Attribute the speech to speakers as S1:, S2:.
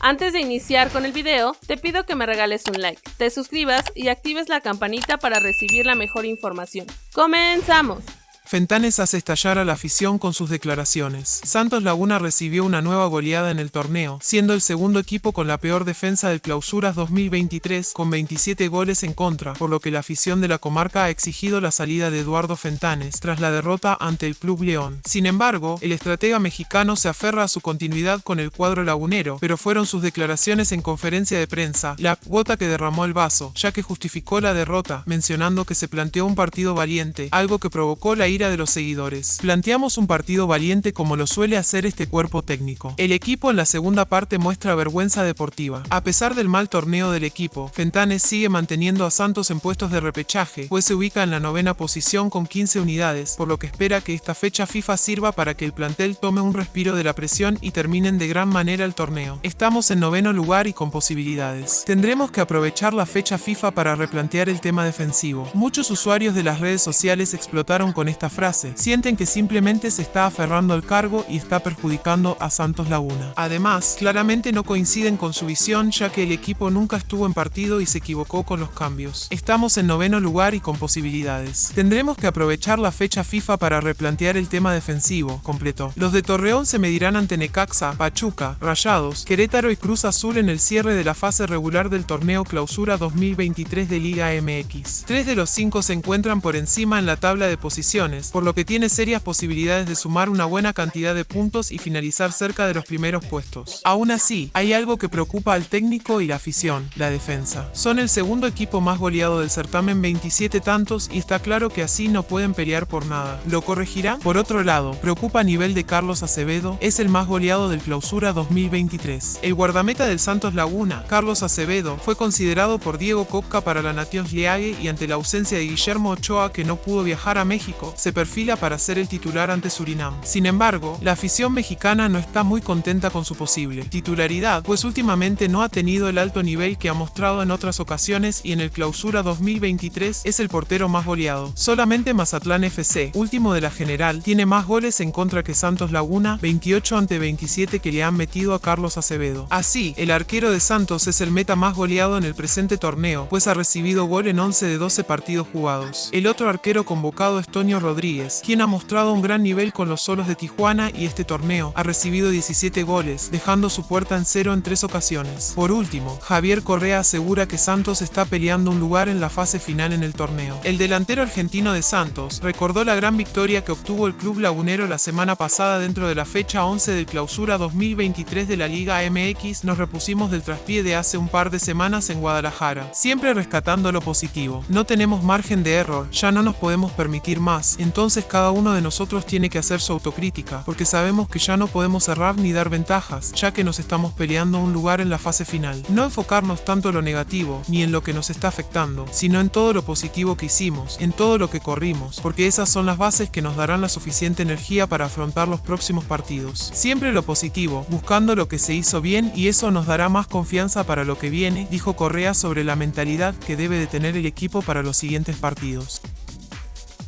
S1: Antes de iniciar con el video, te pido que me regales un like, te suscribas y actives la campanita para recibir la mejor información. ¡Comenzamos!
S2: Fentanes hace estallar a la afición con sus declaraciones. Santos Laguna recibió una nueva goleada en el torneo, siendo el segundo equipo con la peor defensa del Clausuras 2023, con 27 goles en contra, por lo que la afición de la comarca ha exigido la salida de Eduardo Fentanes tras la derrota ante el Club León. Sin embargo, el estratega mexicano se aferra a su continuidad con el cuadro lagunero, pero fueron sus declaraciones en conferencia de prensa la gota que derramó el vaso, ya que justificó la derrota, mencionando que se planteó un partido valiente, algo que provocó la ira de los seguidores. Planteamos un partido valiente como lo suele hacer este cuerpo técnico. El equipo en la segunda parte muestra vergüenza deportiva. A pesar del mal torneo del equipo, Fentanes sigue manteniendo a Santos en puestos de repechaje, pues se ubica en la novena posición con 15 unidades, por lo que espera que esta fecha FIFA sirva para que el plantel tome un respiro de la presión y terminen de gran manera el torneo. Estamos en noveno lugar y con posibilidades. Tendremos que aprovechar la fecha FIFA para replantear el tema defensivo. Muchos usuarios de las redes sociales explotaron con esta frase, sienten que simplemente se está aferrando al cargo y está perjudicando a Santos Laguna. Además, claramente no coinciden con su visión ya que el equipo nunca estuvo en partido y se equivocó con los cambios. Estamos en noveno lugar y con posibilidades. Tendremos que aprovechar la fecha FIFA para replantear el tema defensivo, completó. Los de Torreón se medirán ante Necaxa, Pachuca, Rayados, Querétaro y Cruz Azul en el cierre de la fase regular del torneo Clausura 2023 de Liga MX. Tres de los cinco se encuentran por encima en la tabla de posiciones por lo que tiene serias posibilidades de sumar una buena cantidad de puntos y finalizar cerca de los primeros puestos. Aún así, hay algo que preocupa al técnico y la afición, la defensa. Son el segundo equipo más goleado del certamen 27 tantos y está claro que así no pueden pelear por nada. ¿Lo corregirá? Por otro lado, preocupa a nivel de Carlos Acevedo, es el más goleado del clausura 2023. El guardameta del Santos Laguna, Carlos Acevedo, fue considerado por Diego Copca para la Nations League y ante la ausencia de Guillermo Ochoa que no pudo viajar a México, se perfila para ser el titular ante Surinam. Sin embargo, la afición mexicana no está muy contenta con su posible titularidad, pues últimamente no ha tenido el alto nivel que ha mostrado en otras ocasiones y en el clausura 2023 es el portero más goleado. Solamente Mazatlán FC, último de la general, tiene más goles en contra que Santos Laguna, 28 ante 27 que le han metido a Carlos Acevedo. Así, el arquero de Santos es el meta más goleado en el presente torneo, pues ha recibido gol en 11 de 12 partidos jugados. El otro arquero convocado es Tonio Rodríguez, quien ha mostrado un gran nivel con los solos de Tijuana y este torneo ha recibido 17 goles, dejando su puerta en cero en tres ocasiones. Por último, Javier Correa asegura que Santos está peleando un lugar en la fase final en el torneo. El delantero argentino de Santos recordó la gran victoria que obtuvo el club lagunero la semana pasada dentro de la fecha 11 del clausura 2023 de la Liga MX. Nos repusimos del traspié de hace un par de semanas en Guadalajara, siempre rescatando lo positivo. No tenemos margen de error, ya no nos podemos permitir más entonces cada uno de nosotros tiene que hacer su autocrítica, porque sabemos que ya no podemos cerrar ni dar ventajas, ya que nos estamos peleando un lugar en la fase final. No enfocarnos tanto en lo negativo, ni en lo que nos está afectando, sino en todo lo positivo que hicimos, en todo lo que corrimos, porque esas son las bases que nos darán la suficiente energía para afrontar los próximos partidos. Siempre lo positivo, buscando lo que se hizo bien y eso nos dará más confianza para lo que viene, dijo Correa sobre la mentalidad que debe de tener el equipo para los siguientes partidos.